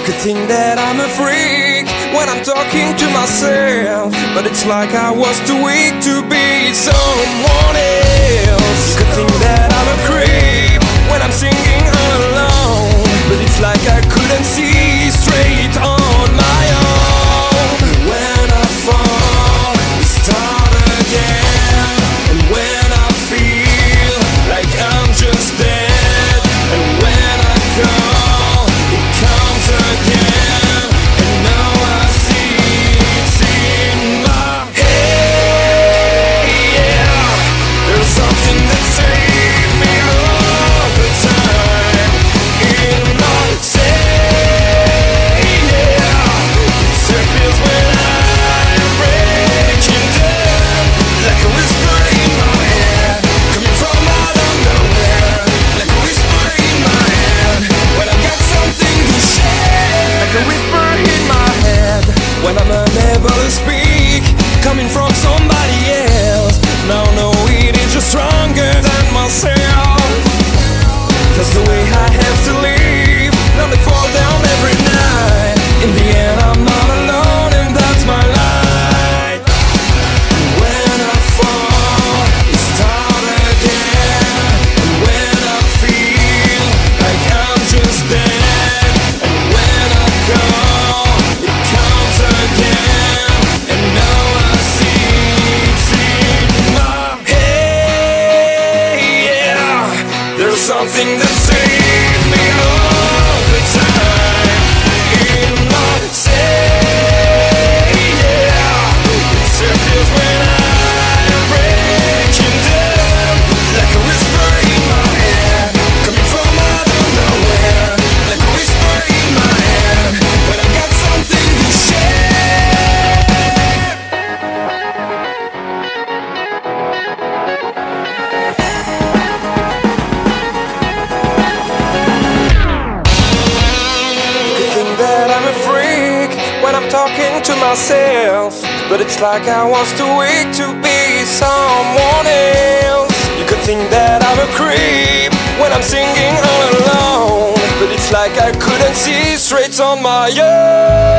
You could think that I'm a freak when I'm talking to myself, but it's like I was too weak to be someone else. You could think that I'm a creep when I'm singing. something that saved me. Oh. myself But it's like I was too weak to be someone else. You could think that I'm a creep When I'm singing all alone But it's like I couldn't see straight on my own.